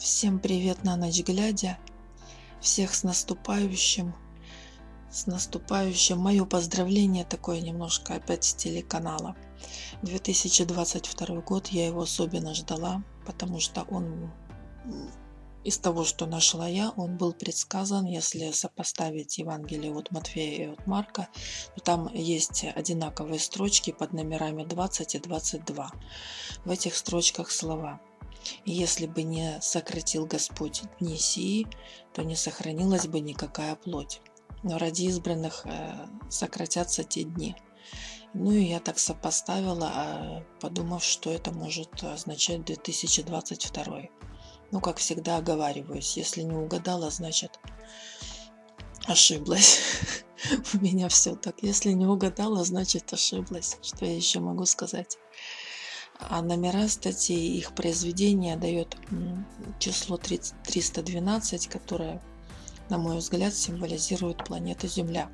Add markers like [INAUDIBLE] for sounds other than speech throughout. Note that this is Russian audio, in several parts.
Всем привет на ночь глядя. Всех с наступающим. С наступающим. Мое поздравление такое немножко опять с телеканала. 2022 год я его особенно ждала, потому что он из того, что нашла я, он был предсказан, если сопоставить Евангелие от Матфея и от Марка, то там есть одинаковые строчки под номерами 20 и 22. В этих строчках слова если бы не сократил Господь дни сии, то не сохранилась бы никакая плоть. Но ради избранных э, сократятся те дни. Ну и я так сопоставила, а, подумав, что это может означать 2022. Ну, как всегда оговариваюсь, если не угадала, значит ошиблась. [LAUGHS] У меня все так. Если не угадала, значит ошиблась. Что я еще могу сказать? А номера статей, их произведения дает число 312, которое, на мой взгляд, символизирует планету Земля.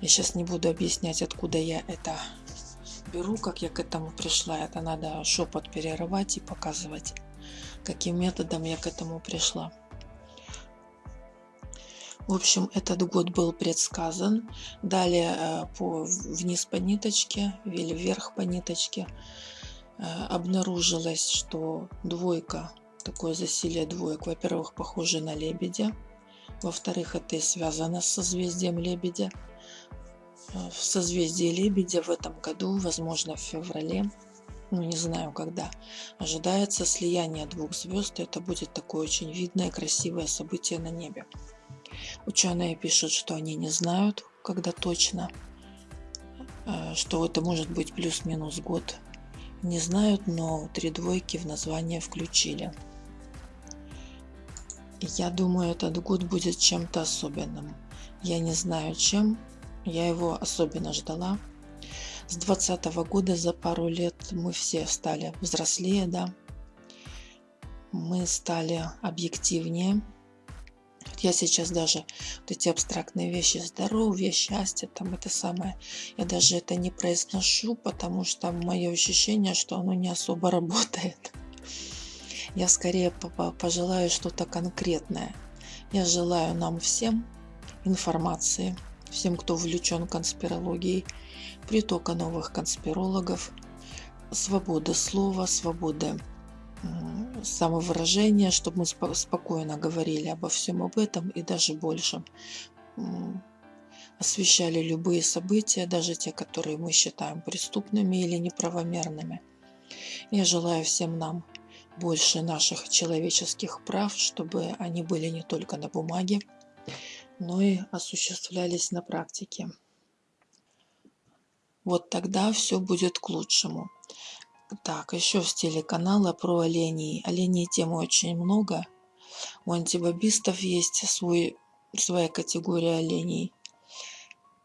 Я сейчас не буду объяснять, откуда я это беру, как я к этому пришла. Это надо шепот перерывать и показывать, каким методом я к этому пришла. В общем, этот год был предсказан. Далее э, по, вниз по ниточке или вверх по ниточке обнаружилось, что двойка, такое засилие двоек, во-первых, похоже на лебедя, во-вторых, это и связано с созвездием лебедя. Э, в созвездии лебедя в этом году, возможно, в феврале, ну не знаю когда, ожидается слияние двух звезд, и это будет такое очень видное, красивое событие на небе. Ученые пишут, что они не знают, когда точно, э, что это может быть плюс-минус год не знают, но три двойки в название включили. Я думаю, этот год будет чем-то особенным. Я не знаю чем, я его особенно ждала. С 20 года за пару лет мы все стали взрослее, да. Мы стали объективнее, я сейчас даже вот эти абстрактные вещи, здоровье, счастье, там это самое, я даже это не произношу, потому что мое ощущение, что оно не особо работает. Я скорее пожелаю что-то конкретное. Я желаю нам всем информации, всем, кто увлечен конспирологией, притока новых конспирологов, свободы слова, свободы самовыражение, чтобы мы спо спокойно говорили обо всем об этом и даже больше. Освещали любые события, даже те, которые мы считаем преступными или неправомерными. Я желаю всем нам больше наших человеческих прав, чтобы они были не только на бумаге, но и осуществлялись на практике. Вот тогда все будет к лучшему. Так, еще в стиле канала про оленей. Оленей темы очень много. У антибобистов есть свой, своя категория оленей.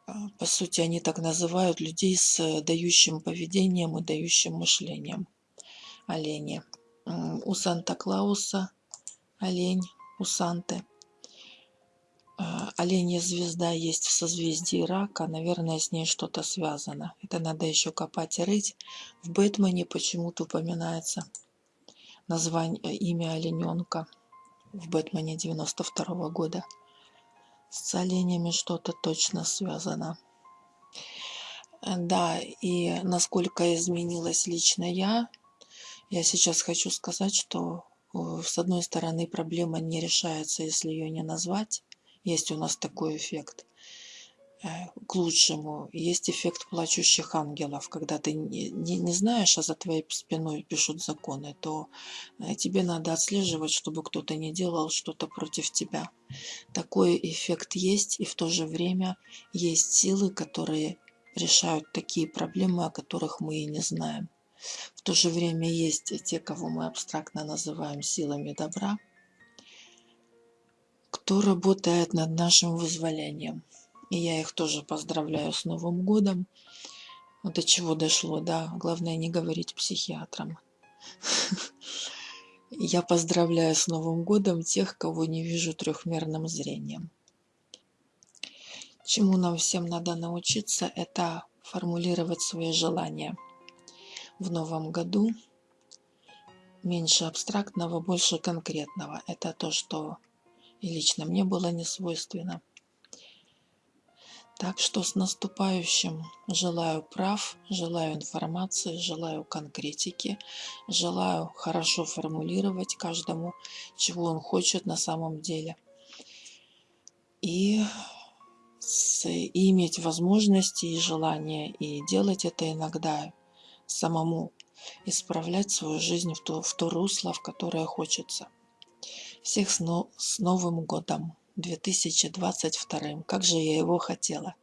А, по сути, они так называют людей с дающим поведением и дающим мышлением. Олени. У Санта-Клауса олень, у Санты – оленья звезда есть в созвездии рака, наверное, с ней что-то связано. Это надо еще копать и рыть. В Бэтмене почему-то упоминается название, э, имя олененка в Бэтмене 92 -го года. С оленями что-то точно связано. Да, и насколько изменилась лично я, я сейчас хочу сказать, что э, с одной стороны проблема не решается, если ее не назвать, есть у нас такой эффект э, к лучшему. Есть эффект плачущих ангелов, когда ты не, не, не знаешь, а за твоей спиной пишут законы, то э, тебе надо отслеживать, чтобы кто-то не делал что-то против тебя. Такой эффект есть, и в то же время есть силы, которые решают такие проблемы, о которых мы и не знаем. В то же время есть те, кого мы абстрактно называем силами добра, кто работает над нашим вызволением. И я их тоже поздравляю с Новым годом. До чего дошло, да. Главное не говорить психиатрам. [LAUGHS] Я поздравляю с Новым годом тех, кого не вижу трехмерным зрением. Чему нам всем надо научиться, это формулировать свои желания в новом году, меньше абстрактного, больше конкретного. Это то, что и лично мне было не свойственно. Так что с наступающим желаю прав, желаю информации, желаю конкретики, желаю хорошо формулировать каждому, чего он хочет на самом деле. И, с, и иметь возможности и желание, и делать это иногда самому, исправлять свою жизнь в то, в то русло, в которое хочется. Всех с, но, с Новым годом! 2022. Как же я его хотела.